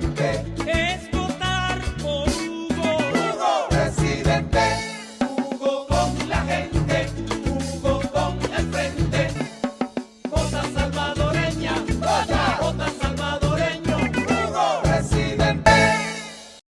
gente.